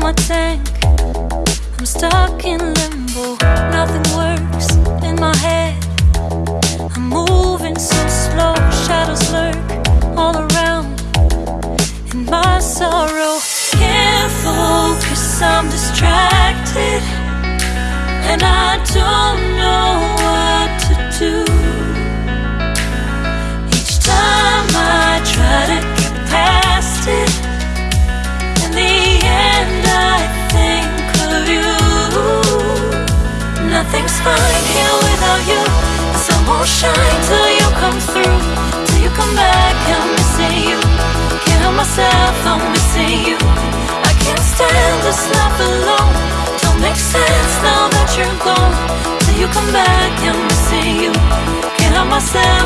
my tank. I'm stuck in limbo, nothing works in my head. I'm moving so slow, shadows lurk all around in my sorrow. Can't focus, I'm distracted, and I Nothing's fine here without you. The sun won't shine till you come through. Till you come back, I'm missing you. Can't help myself, I'm missing you. I can't stand this life alone. Don't make sense now that you're gone. Till you come back, I'm missing you. Can't help myself,